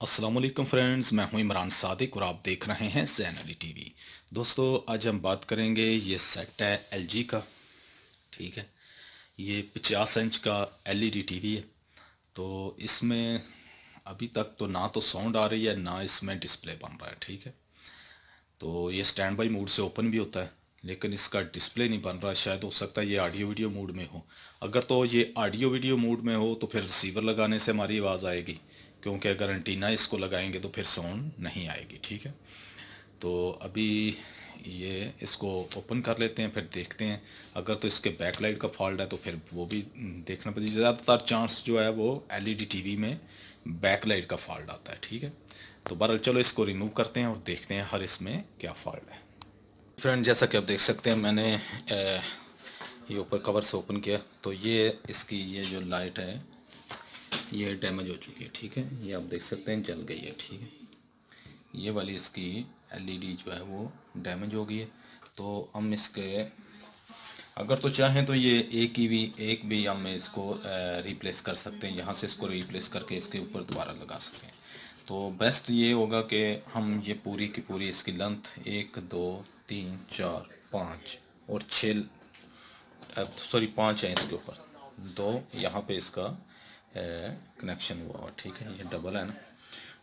Aslam friends मैं हूँ इमरान सादिक और आप देख रहे हैं जैन अली टीवी दोस्तों, आज हम बात करेंगे ये सेट है एलजी का। ठीक है? ये पचास इंच का एलईडी टीवी है। तो इसमें अभी तक तो ना तो साउंड आ रही है, ना इसमें डिस्प्ले बन रहा है। ठीक है? तो ये स्टैंड बाई मूड से ओपन भी होता है। लेकिन इसका डिस्प्ले नहीं बन रहा, शायद हो सकता है ये ऑडियो वीडियो मूड में हो। अगर तो ये ऑडियो वीडियो मूड में हो तो फिर रिसीवर लगाने से हमारी आवाज़ आएगी। क्योंकि अगर एंटीना इसको लगाएँगे तो फिर साउंड नहीं आएगी, ठीक है? तो अभी ये इसको ओपन कर लेते हैं, फिर देखते हैं। अगर तो इसके बैक लाइट का फॉल्ट है तो फिर वो भी देखना पड़ेगा। ज़्यादातर चांस जो है, वो एलईडी टीवी में बैक लाइट का फॉल्ट आता है, ठीक है? तो बहरहाल चलो इसको रिमूव करते हैं और देखते हैं हर इसमें क्या फॉल्ट है। फ्रेंड, जैसा कि आप देख सकते हैं, मैंने ये ऊपर कवर से ओपन किया। तो ये इसकी, ये जो लाइट है, ये डैमेज हो चुकी है, ठीक है? ये आप देख सकते हैं, जल गई है, ठीक है? ये वाली इसकी एलईडी जो है, वो डैमेज हो गई है। तो हम इसके, अगर तो चाहें तो ये एक ही भी, एक भी हम इसको रिप्लेस कर सकते हैं। यहाँ से इसको रिप्लेस करके इसके ऊपर दोबारा लगा सकते हैं। तो बेस्ट ये होगा कि हम ये पूरी की पूरी इसकी लेंथ एक, दो, तीन, चार, पाँच और छः सॉरी पाँच है इसके ऊपर। दो यहाँ पे इसका कनेक्शन हुआ और ठीक है, ये डबल है ना?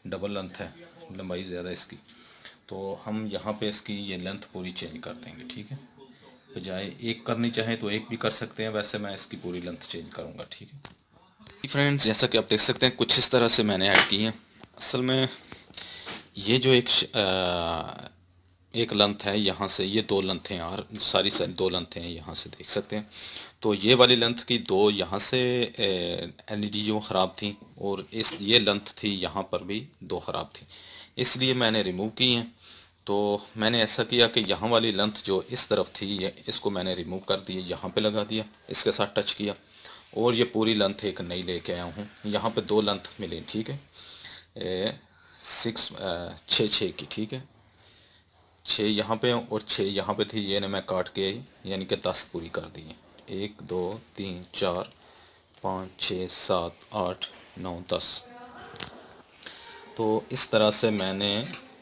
डबल लेंथ है, लंबाई ज़्यादा इसकी। तो हम यहाँ पे इसकी ये लेंथ पूरी चेंज कर देंगे, ठीक है? बजाय एक करनी चाहें तो एक भी कर सकते हैं, वैसे मैं इसकी पूरी लेंथ चेंज करूँगा, ठीक है? फ्रेंड्स जैसा कि आप देख सकते हैं, कुछ इस तरह से मैंने ऐड की है। असल में ये जो एक आ, एक लेंथ है यहाँ से ये दो लेंथ हैं यार सारी सारी दो लेंथ हैं यहाँ से देख सकते हैं। तो ये वाली लंथ की दो यहाँ से एलईडी जो ख़राब थी और इस ये लंथ थी यहाँ पर भी दो ख़राब थी। इसलिए मैंने रिमूव की हैं। तो मैंने ऐसा किया कि यहाँ वाली लेंथ जो इस तरफ़ थी ये इसको मैंने रिमूव कर दिया यहाँ पे लगा दिया इसके साथ टच किया और ये पूरी लेंथ एक नई लेके आया हूँ। यहाँ पे दो लेंथ मिली ठीक है? सिक्स छः छः की, ठीक है? छः यहाँ पे और छः यहाँ पे थी, ये ने मैं काट के, यानी कि दस पूरी कर दी है। एक, दो, तीन, चार, पाँच छः सात, आठ, नौ, दस। तो इस तरह से मैंने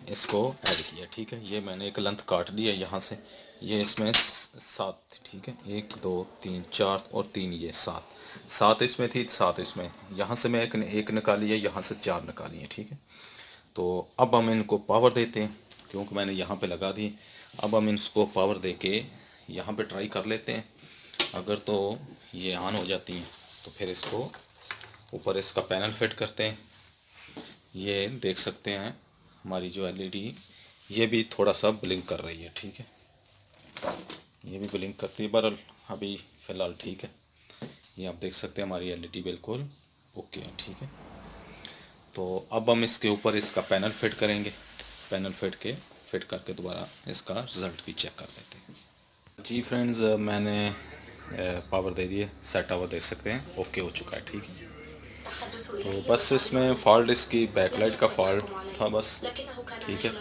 इसको ऐड किया, ठीक है? ये मैंने एक लेंथ काट दिया यहाँ से। ये इसमें सात ठीक है? एक, दो, तीन, चार और तीन, ये सात। सात इसमें थी, सात इसमें। यहाँ से मैं एक एक निकाली है, यहाँ से चार निकाली है, ठीक है? तो अब हम इनको पावर देते हैं, क्योंकि मैंने यहाँ पे लगा दी। अब हम इसको पावर दे के यहाँ पर ट्राई कर लेते हैं। अगर तो ये ऑन हो जाती हैं तो फिर इसको ऊपर इसका पैनल फिट करते हैं। ये देख सकते हैं, हमारी जो एलईडी ये भी थोड़ा सा ब्लिंक कर रही है, ठीक है? ये भी ब्लिंक करती है बरल अभी फ़िलहाल ठीक है। ये आप देख सकते हैं हमारी एलईडी बिल्कुल ओके है, ठीक है। तो अब हम इसके ऊपर इसका पैनल फिट करेंगे। पैनल फिट के, फिट करके दोबारा इसका रिज़ल्ट भी चेक कर लेते हैं। जी फ्रेंड्स, मैंने पावर दे दिए सेट आवर देख सकते हैं। ओके हो चुका है, ठीक है। तो बस इसमें फॉल्ट, इसकी बैकलाइट का फॉल्ट था बस, ठीक है।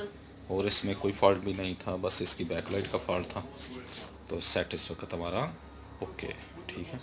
और इसमें कोई फॉल्ट भी नहीं था, बस इसकी बैकलाइट का फॉल्ट था। तो सेट इस वक्त हमारा ओके ठीक है?